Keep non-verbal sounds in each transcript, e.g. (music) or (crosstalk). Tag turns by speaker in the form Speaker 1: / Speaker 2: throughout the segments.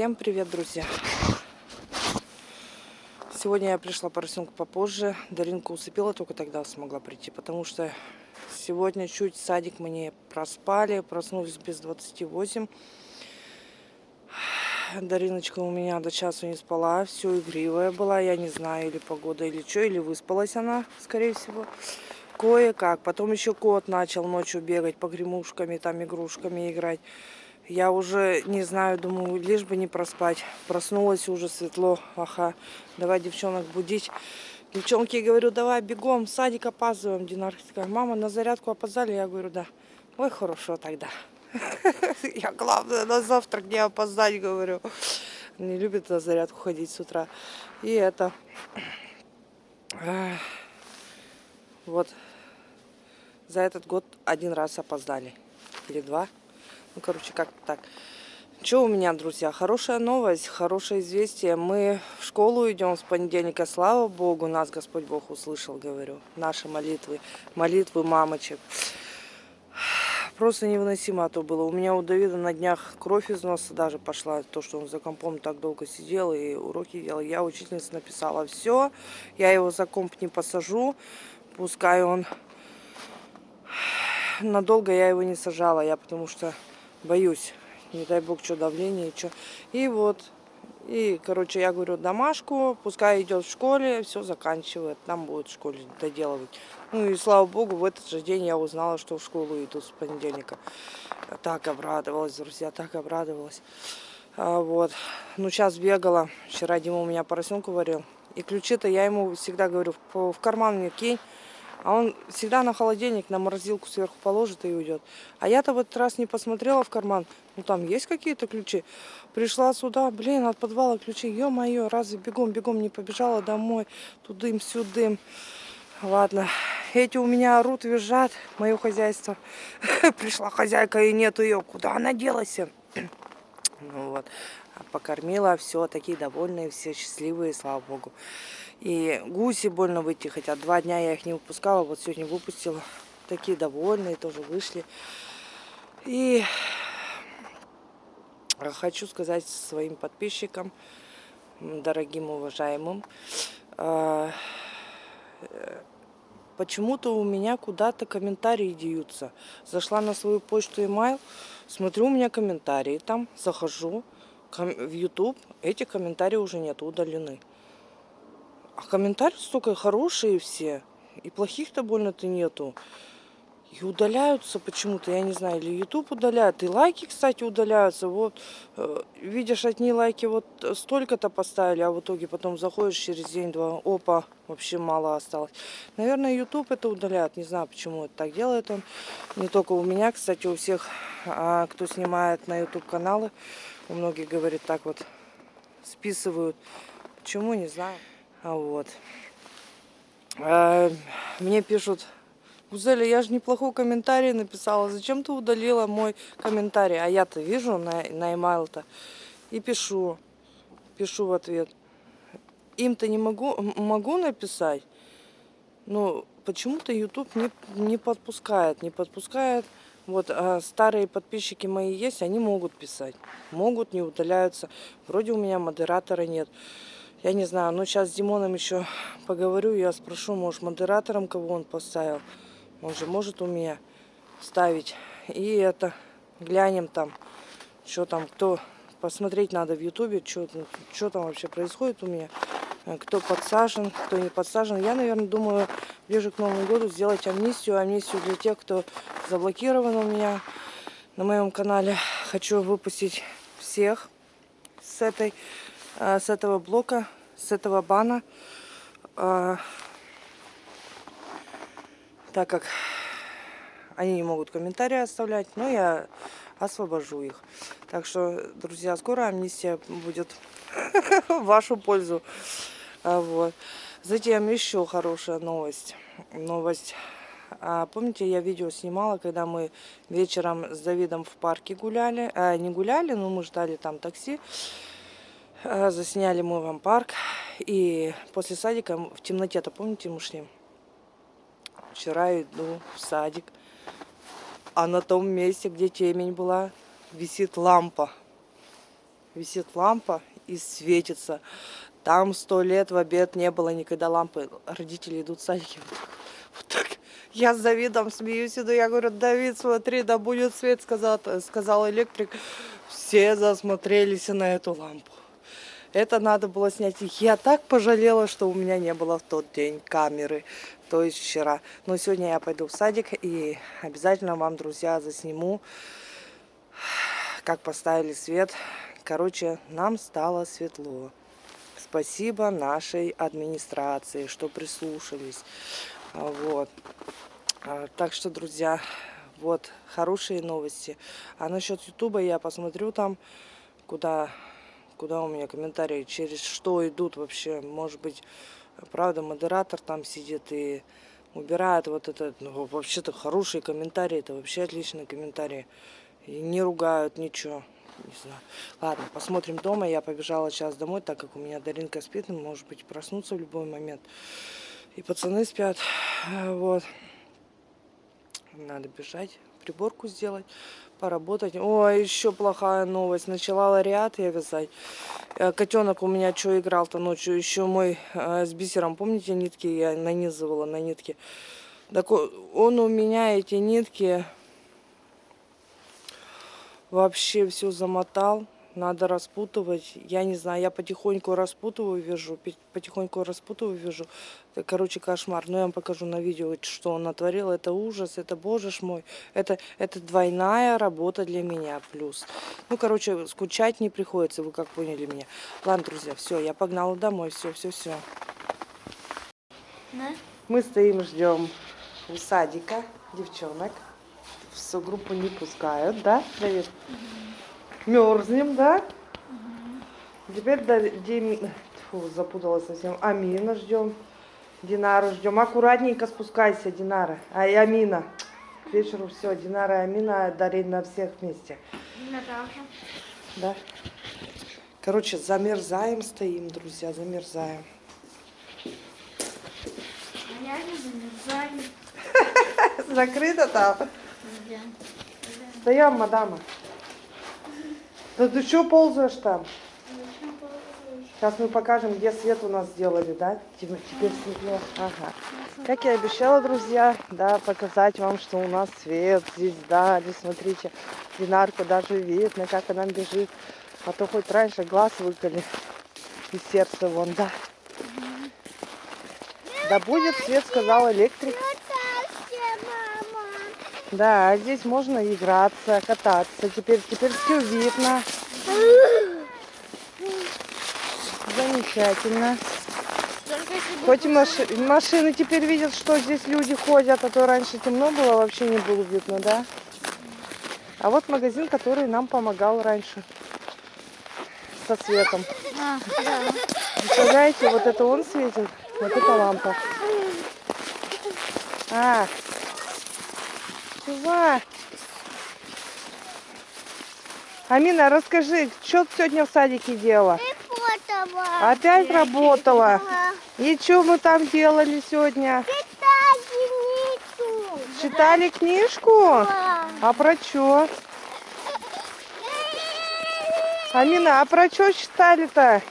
Speaker 1: Всем привет, друзья! Сегодня я пришла поросенку попозже. Даринку усыпила, только тогда смогла прийти, потому что сегодня чуть садик мы не проспали, проснулись без 28. Дариночка у меня до часу не спала, все игривая была, я не знаю, или погода, или что, или выспалась она, скорее всего. Кое-как. Потом еще кот начал ночью бегать по гремушками, там игрушками играть. Я уже не знаю, думаю, лишь бы не проспать. Проснулась уже светло. Ага, давай девчонок будить. Девчонки, говорю, давай бегом, садик опаздываем. Динар такая, мама, на зарядку опоздали? Я говорю, да. Ой, хорошо тогда. (laughs) Я, главное, на завтрак не опоздать, говорю. Не любит на зарядку ходить с утра. И это... Вот за этот год один раз опоздали. Или два. Ну, короче, как-то так. Что у меня, друзья? Хорошая новость, хорошее известие. Мы в школу идем с понедельника. Слава Богу, нас Господь Бог услышал, говорю. Наши молитвы, молитвы мамочек. Просто невыносимо то было. У меня у Давида на днях кровь из носа даже пошла. То, что он за компом так долго сидел и уроки делал. Я учительница написала все. Я его за комп не посажу. Пускай он... Надолго я его не сажала. Я потому что боюсь. Не дай бог, что давление, что. И вот, и, короче, я говорю, домашку, пускай идет в школе, все заканчивает, там будет в школе доделывать. Ну и слава богу, в этот же день я узнала, что в школу иду с понедельника. Так обрадовалась, друзья, так обрадовалась. А, вот. Ну, сейчас бегала. Вчера Дима у меня поросенку варил. И ключи-то я ему всегда говорю, в карман мне кинь. А он всегда на холодильник, на морозилку сверху положит и уйдет. А я-то в этот раз не посмотрела в карман. Ну там есть какие-то ключи. Пришла сюда, блин, от подвала ключи. Ё-моё, разве бегом-бегом не побежала домой. Тудым-сюдым. Ладно, эти у меня орут, визжат. Мое хозяйство. (laughs) Пришла хозяйка и нету ее. Куда она делась? Ну вот, покормила, все, такие довольные, все счастливые, слава богу. И гуси больно выйти хотят. Два дня я их не выпускала, вот сегодня выпустила. Такие довольные, тоже вышли. И хочу сказать своим подписчикам, дорогим, уважаемым, а, почему-то у меня куда-то комментарии деются. Зашла на свою почту email, смотрю, у меня комментарии там, захожу в YouTube, эти комментарии уже нет, удалены. А комментарии столько хорошие все. И плохих-то больно-то нету. И удаляются почему-то, я не знаю, или YouTube удаляют. И лайки, кстати, удаляются. Вот, э, видишь, одни лайки вот столько-то поставили, а в итоге потом заходишь через день-два, опа, вообще мало осталось. Наверное, YouTube это удаляет. Не знаю, почему это так делает он. Не только у меня, кстати, у всех, а, кто снимает на YouTube каналы, у многих, говорит, так вот списывают. Почему, не знаю. А вот. А, мне пишут, Гузеля, я же неплохой комментарий написала. Зачем ты удалила мой комментарий? А я-то вижу на, на email-то. И пишу. Пишу в ответ. Им-то не могу, могу написать. Но почему-то YouTube не, не подпускает. Не подпускает. Вот а старые подписчики мои есть, они могут писать. Могут, не удаляются. Вроде у меня модератора нет. Я не знаю, но сейчас с Димоном еще поговорю, я спрошу, может, модератором кого он поставил. Он же может у меня ставить. И это, глянем там, что там, кто, посмотреть надо в ютубе, что, там вообще происходит у меня. Э, кто подсажен, кто не подсажен. Я, наверное, думаю, ближе к Новому году сделать амнистию. Амнистию для тех, кто заблокирован у меня на моем канале. Хочу выпустить всех с этой с этого блока, с этого бана. Э, так как они не могут комментарии оставлять, но я освобожу их. Так что, друзья, скоро амнистия будет (laughs) в вашу пользу. Э, вот. Затем еще хорошая новость. Новость. А, помните, я видео снимала, когда мы вечером с Давидом в парке гуляли. А, не гуляли, но мы ждали там такси. Э, засняли мы вам парк. И после садика в темноте-то, помните, мы шли? Вчера иду в садик. А на том месте, где темень была, висит лампа. висит лампа и светится. Там сто лет в обед не было никогда лампы. Родители идут в так. Вот так. Я с Давидом смеюсь, иду, я говорю, Давид, смотри, да будет свет, сказал, сказал электрик. Все засмотрелись на эту лампу. Это надо было снять. Я так пожалела, что у меня не было в тот день камеры, то есть вчера. Но сегодня я пойду в садик и обязательно вам, друзья, засниму, как поставили свет. Короче, нам стало светло. Спасибо нашей администрации, что прислушались. Вот. А, Так что, друзья, вот хорошие новости. А насчет Ютуба я посмотрю там, куда, куда у меня комментарии, через что идут вообще. Может быть, правда, модератор там сидит и убирает вот это. Ну, вообще-то хорошие комментарии, это вообще отличные комментарии. И не ругают, ничего. Не знаю. Ладно, посмотрим дома. Я побежала сейчас домой, так как у меня Даринка спит, и, может быть, проснуться в любой момент. И пацаны спят. Вот. Надо бежать, приборку сделать, поработать. Ой, еще плохая новость. Начала лариат я вязать. Э, Котенок у меня что играл-то ночью. Еще мой э, с бисером, помните, нитки я нанизывала на нитки. Так о- он у меня эти нитки вообще все замотал. Надо распутывать. Я не знаю, я потихоньку распутываю, вяжу. пи- Потихоньку распутываю, вяжу. Это, короче, кошмар. Но я вам покажу на видео, что он натворил. Это ужас, это боже ж мой. Это, это двойная работа для меня плюс. Ну, короче, скучать не приходится, вы как поняли меня. Ладно, друзья, все, я погнала домой. Все, все, все.
Speaker 2: Да?
Speaker 1: Мы стоим, ждем у садика девчонок. В согруппу не пускают, да, Давид? Мерзнем, да? Теперь до Дим- Фу, запуталась совсем. Амина ждем. Динару ждем. Аккуратненько спускайся, Динара. А и Амина. К вечеру все. Динара и Амина дарить на всех вместе.
Speaker 2: Наташа.
Speaker 1: Да. Короче, замерзаем, стоим, друзья, замерзаем.
Speaker 2: А я не замерзаю. (laughs)
Speaker 1: Закрыто там.
Speaker 2: Да.
Speaker 1: Стоям, мадама. Да ты что ползаешь там? Сейчас мы покажем, где свет у нас сделали, да? Теперь светло. Ага. Как я обещала, друзья, да, показать вам, что у нас свет здесь, да, здесь, смотрите, Динарку даже видно, как она бежит. А то хоть раньше глаз выколи и сердце вон, да. Да будет свет, сказал электрик. Да, здесь можно играться, кататься. Теперь, теперь все видно. Замечательно. Хоть и маши- машины теперь видят, что здесь люди ходят, а то раньше темно было, вообще не было видно, да? А вот магазин, который нам помогал раньше со светом.
Speaker 2: А, да.
Speaker 1: Представляете, вот это он светит, вот это лампа. А, чувак. Амина, расскажи, что ты сегодня в садике делала?
Speaker 2: Работала.
Speaker 1: Опять работала? И что мы там делали сегодня? Читали книжку? А про что? Амина, а про что читали-то?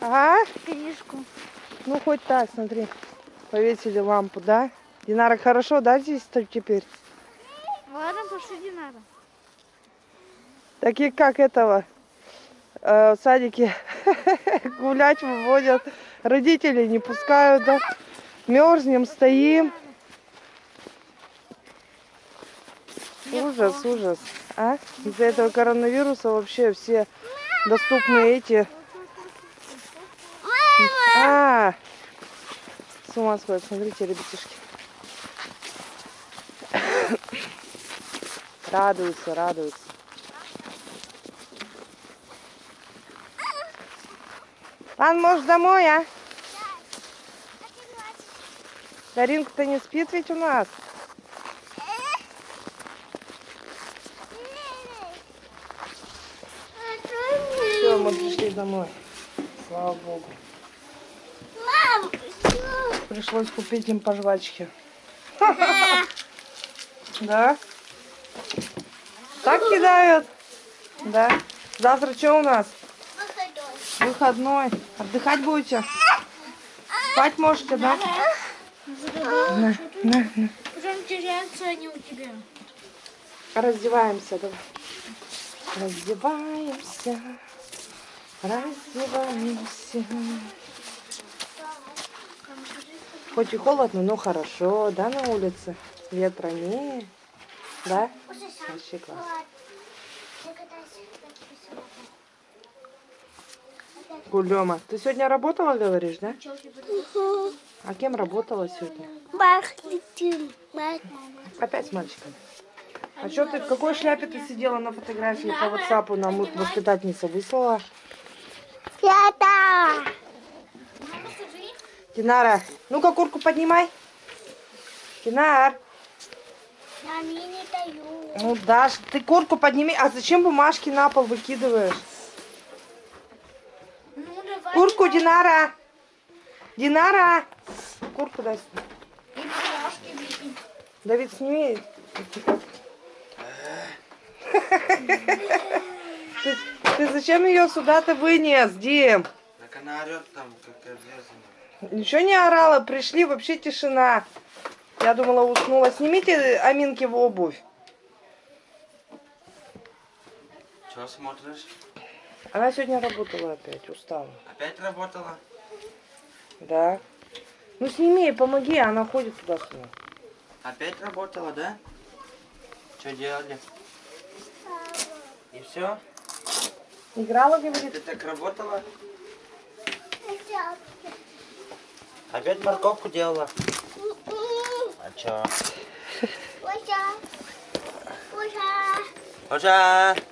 Speaker 1: А?
Speaker 2: Книжку.
Speaker 1: Ну, хоть так, смотри. Повесили лампу, да? Динара, хорошо, да, здесь теперь?
Speaker 2: Ладно, пошли Динара.
Speaker 1: Такие как этого э, в садике (laughs) гулять выводят. Родители не пускают, да? Мерзнем, стоим. Ужас, ужас. А? Из-за этого коронавируса вообще все доступные эти... А, с ума сходят, смотрите, ребятишки. Радуются, радуются. Ладно, может, домой, а? Даринка-то не спит ведь у нас. Все, мы пришли домой. Слава богу.
Speaker 2: Мам,
Speaker 1: Пришлось купить им по жвачке. (laughs) Да? Кидают? Да? Завтра что у нас?
Speaker 2: Выходной.
Speaker 1: Выходной. Отдыхать будете? Спать можете, да? На, на, на.
Speaker 2: Потом теряются они у тебя.
Speaker 1: Раздеваемся, давай. Раздеваемся. Раздеваемся. Хоть и холодно, но хорошо, да, на улице? Ветра не. Да? Вообще класс. Гулема, ты сегодня работала, говоришь, да? А кем работала сегодня?
Speaker 2: Махлитин.
Speaker 1: Опять с мальчиками. А что ты, в какой шляпе ты сидела на фотографии по WhatsApp нам воспитательница выслала?
Speaker 2: Пята.
Speaker 1: Динара, ну-ка куртку поднимай. Динар,
Speaker 2: Они не дают.
Speaker 1: ну Даш, ты куртку подними. А зачем бумажки на пол выкидываешь? Куртку, Динара. Динара. Куртку дай. Давид, сними. Ты, ты зачем ее сюда-то вынес, Дим?
Speaker 3: Так она орет там, как обрезанная.
Speaker 1: Ничего не орала, пришли, вообще тишина. Я думала, уснула. Снимите Аминки в обувь.
Speaker 3: Чего смотришь?
Speaker 1: Она сегодня работала опять, устала.
Speaker 3: Опять работала?
Speaker 1: Да. Ну сними ей, помоги, она ходит туда-сюда.
Speaker 3: Опять работала, да? Что делали? И все?
Speaker 1: Играла, говорит.
Speaker 3: Ты так работала? Опять морковку делала? А чё? Уже!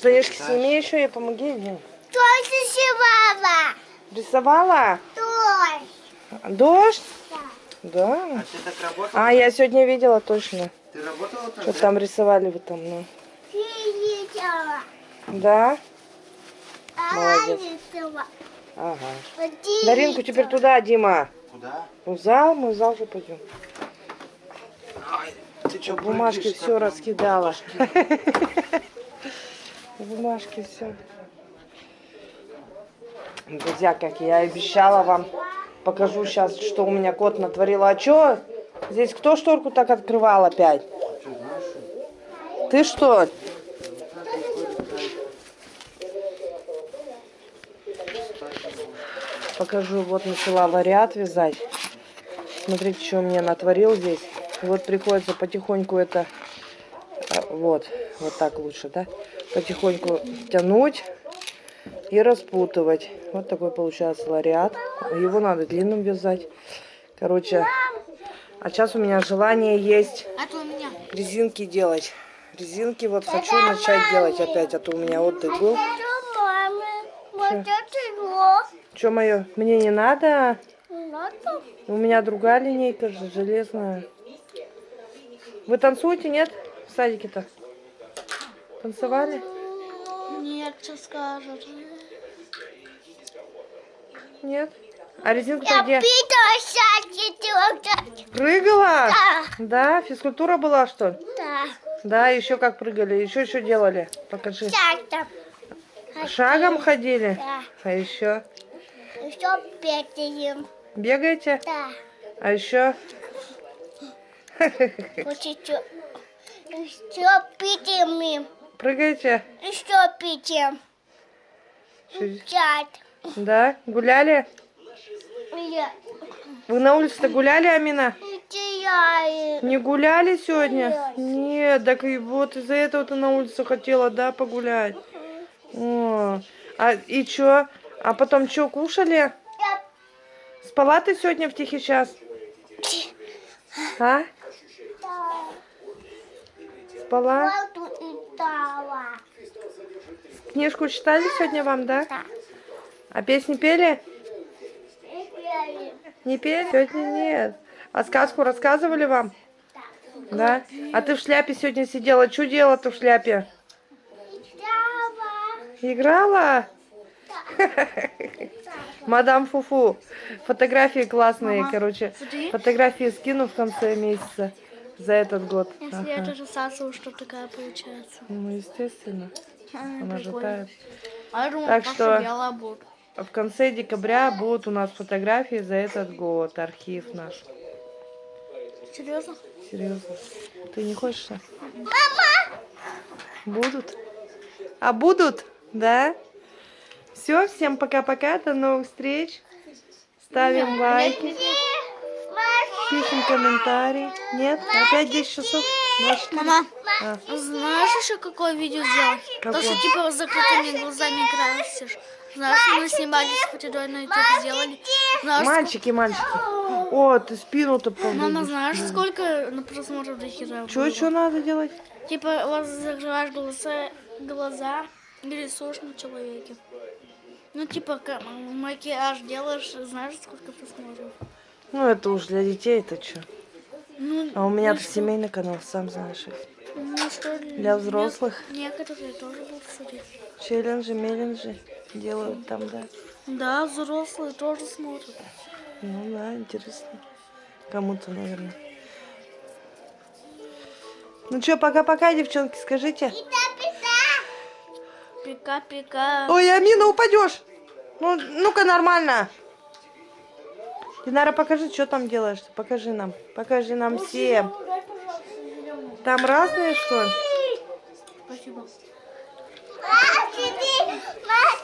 Speaker 1: Штанишки сними еще и помоги ей.
Speaker 2: Тоже сегодня.
Speaker 1: Рисовала?
Speaker 2: Тоже.
Speaker 1: Дождь?
Speaker 2: Да.
Speaker 1: Да.
Speaker 3: А ты так работала?
Speaker 1: А, я сегодня видела точно.
Speaker 3: Ты работала так?
Speaker 1: Что
Speaker 3: да?
Speaker 1: там рисовали вы там, ну.
Speaker 2: Видела.
Speaker 1: Да?
Speaker 2: Она
Speaker 1: Молодец. Ага.
Speaker 2: Один
Speaker 1: Даринку теперь туда, Дима.
Speaker 3: Куда?
Speaker 1: В зал, мы в зал же пойдем.
Speaker 3: Ай, ты что,
Speaker 1: Бумажки все раскидала. (laughs) Бумажки все. Друзья, как я и обещала вам, покажу сейчас, что у меня кот натворил. А что? Здесь кто шторку так открывал опять? Ты что? Покажу, вот начала вариат вязать. Смотрите, что мне натворил здесь. Вот приходится потихоньку это, а, вот, вот так лучше, да? Потихоньку тянуть и распутывать. Вот такой получается лариат. Его надо длинным вязать. Короче, а сейчас у меня желание есть
Speaker 2: А
Speaker 1: резинки делать. Резинки вот хочу начать делать опять, а то у меня отдых был.
Speaker 2: Его.
Speaker 1: Что мое? Мне не надо.
Speaker 2: Надо.
Speaker 1: У меня другая линейка же, железная. Вы танцуете, нет? В садике-то? Танцевали?
Speaker 2: Нет, что скажут.
Speaker 1: Нет? А резинку-то
Speaker 2: Я
Speaker 1: где? Прыгала?
Speaker 2: Да.
Speaker 1: Да, физкультура была, что ли?
Speaker 2: Да.
Speaker 1: Да, еще как прыгали. Еще что делали? Покажи.
Speaker 2: Там.
Speaker 1: Шагом ходили?
Speaker 2: Да.
Speaker 1: А еще?
Speaker 2: Еще петаем.
Speaker 1: Бегаете?
Speaker 2: Да.
Speaker 1: А еще?
Speaker 2: Еще. Еще питаем.
Speaker 1: Прыгаете?
Speaker 2: Еще питаем.
Speaker 1: Чё-
Speaker 2: Чат.
Speaker 1: Да? Гуляли?
Speaker 2: Я.
Speaker 1: Вы на улице-то гуляли, Амина?
Speaker 2: Я.
Speaker 1: Не гуляли сегодня? Нет, так и вот из-за этого ты на улице хотела, да, погулять? О, а и чё? А потом чё, кушали? Спала ты сегодня в тихий час? А? Спала? Книжку читали сегодня вам, да?
Speaker 2: Да.
Speaker 1: А песни пели? Не пели? Сегодня нет. А сказку рассказывали вам? Да? А ты в шляпе сегодня сидела. Что делала-то в шляпе? Играла? (laughs) Мадам Фуфу. Фотографии классные, короче. Фотографии скину в конце месяца. За этот год.
Speaker 4: Если я
Speaker 1: Ага.
Speaker 4: даже сасу, что такая получается.
Speaker 1: Ну, естественно. Она же тает.
Speaker 4: А я думала,
Speaker 1: Так что-
Speaker 4: будет.
Speaker 1: А В конце декабря будут у нас фотографии за этот год. Архив наш.
Speaker 4: Серьезно?
Speaker 1: Серьезно. Ты не хочешь? Мама! Будут? А будут? Да? Все, всем пока-пока, до новых встреч. Ставим лайки, пишем комментарии. Нет? Опять 10 часов? 24?
Speaker 4: Мама,
Speaker 1: А,
Speaker 4: знаешь еще какое видео сделать? То,
Speaker 1: Какое?
Speaker 4: что типа с закрытыми глазами красишь. Знаешь, мы снимали с Фатидой на YouTube сделали. Знаешь,
Speaker 1: Мальчики, мальчики. О, ты спину-то
Speaker 4: ск- Мама, знаешь, сколько на просмотров до хера
Speaker 1: Что
Speaker 4: было?
Speaker 1: еще надо делать?
Speaker 4: Типа, вот закрываешь глаза, глаза и рисуешь на человеке. Ну, типа, макияж делаешь, знаешь, сколько просмотров?
Speaker 1: Ну, это уж для детей, это что?
Speaker 4: Ну,
Speaker 1: А у меня
Speaker 4: ну
Speaker 1: семейный канал, сам знаешь.
Speaker 4: Ну, что
Speaker 1: Для взрослых.
Speaker 4: нек- Некоторые тоже будут смотреть.
Speaker 1: Челленджи, меленджи делают там, да.
Speaker 4: Да, взрослые тоже смотрят.
Speaker 1: Ну да, интересно. Кому-то, наверное. Ну что, пока-пока, девчонки, скажите.
Speaker 4: Пика-пика.
Speaker 1: Ой, Амина, упадешь. Ну, ну-ка, нормально. Динара, покажи, что там делаешь. Покажи нам. Покажи нам всем.
Speaker 4: Дай, пожалуйста, зелёную.
Speaker 1: Там разные, что ли?
Speaker 4: Спасибо.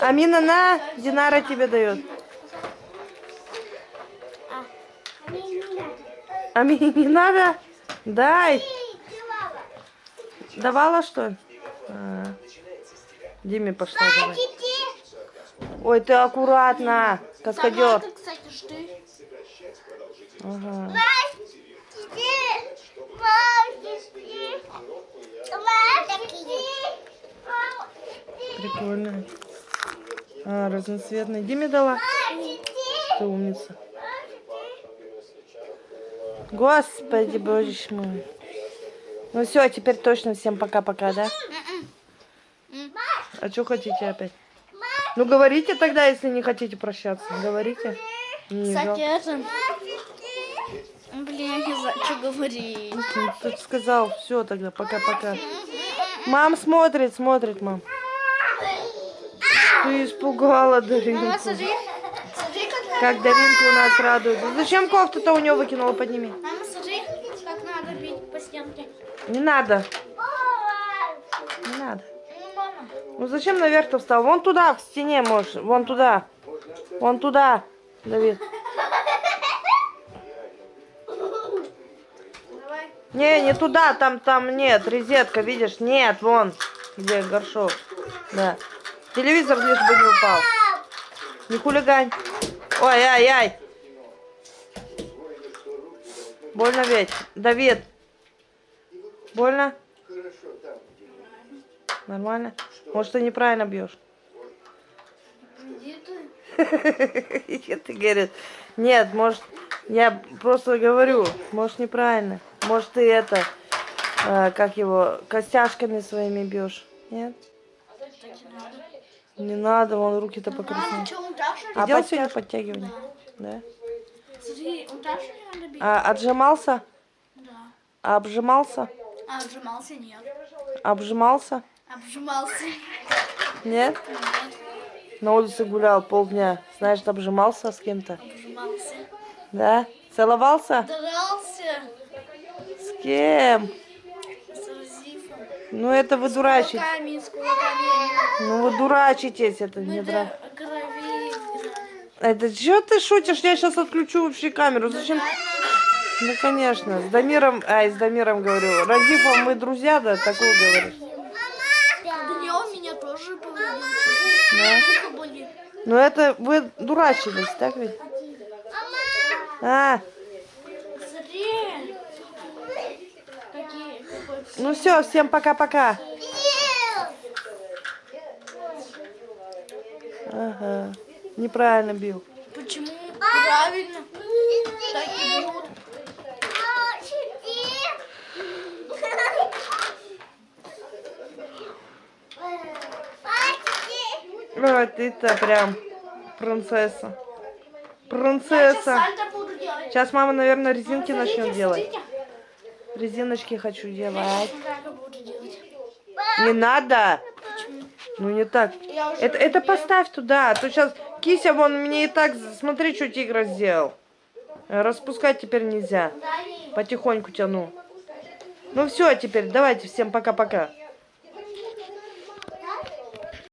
Speaker 1: Амина, на, Динара тебе дает. Амине не надо? Дай. Давала, что ли? А. Диме пошла давай. Ой, ты аккуратно, каскадер.
Speaker 4: Томаты, кстати.
Speaker 1: Ага. Прикольно. А, разноцветный. Диме дала? Ты умница. Господи, боже мой. Ну все, теперь точно всем пока-пока, да? А что хотите опять? Ну говорите тогда, если не хотите прощаться. Говорите. Не
Speaker 4: Кстати,
Speaker 1: жалко.
Speaker 4: это... Блин, я не знаю, что говорить.
Speaker 1: Ну, Ты сказал, все тогда, пока-пока. Мам смотрит, смотрит, мам. Ты испугала Даринку.
Speaker 4: Мама, смотри. Смотри, как
Speaker 1: Как Даринка у нас радуется. Зачем кофту-то у нее выкинула, подними.
Speaker 4: Мама, смотри, как надо бить по стенке.
Speaker 1: Не надо, не надо.
Speaker 4: Ну.
Speaker 1: Ну зачем наверх-то встал? Вон туда, в стене можешь. Вон туда. Вон туда, Давид.
Speaker 4: Давай.
Speaker 1: Не, не туда, там, там нет, розетка, видишь? Нет, вон, где горшок. Да. Телевизор лишь бы не упал. Не хулигань. Ой, ай, ай. Больно ведь? Давид. Больно? Нормально? Может, ты неправильно бьешь? (laughs)
Speaker 4: Иди ты.
Speaker 1: Ты говорит, нет, может, я просто говорю, может, неправильно. Может, ты это, э, как его, костяшками своими бьешь. Нет? Не надо, руки-то
Speaker 4: что, он что ли?
Speaker 1: Ты делал сегодня подтягивание? Да.
Speaker 4: Смотри, он так что ли надо бить?
Speaker 1: А отжимался?
Speaker 4: Да.
Speaker 1: А обжимался?
Speaker 4: А, обжимался? Нет.
Speaker 1: Обжимался?
Speaker 4: Обжимался.
Speaker 1: Нет? На улице гулял полдня. Знаешь, обжимался с кем-то?
Speaker 4: Обжимался.
Speaker 1: Да? Целовался?
Speaker 4: Дрался
Speaker 1: С кем? Ну это вы
Speaker 4: кулаками.
Speaker 1: Ну вы дурачитесь, это
Speaker 4: Мы
Speaker 1: не дра... Это что ты шутишь? Я сейчас отключу вообще камеру. Зачем? Ну конечно, с Дамиром, ай, с Дамиром говорю. Радифом мы друзья, да, такое говоришь.
Speaker 4: Даниэл меня тоже повредил.
Speaker 1: Да? Ну это вы дурачились, так ведь? А,
Speaker 4: Смотри. Какие, какой
Speaker 1: ну все, всем пока-пока. Ага, неправильно бил.
Speaker 4: Почему? Правильно. Так и бьют.
Speaker 1: Ой, ты-то прям принцесса. Принцесса. Сейчас мама, наверное, резинки начнет делать. Резиночки хочу делать. Не надо. Ну не так. Это, это поставь туда, а то сейчас кися вон мне и так, смотри, что тигр сделал. Распускать теперь нельзя. Потихоньку тяну. Ну все, теперь давайте всем пока-пока.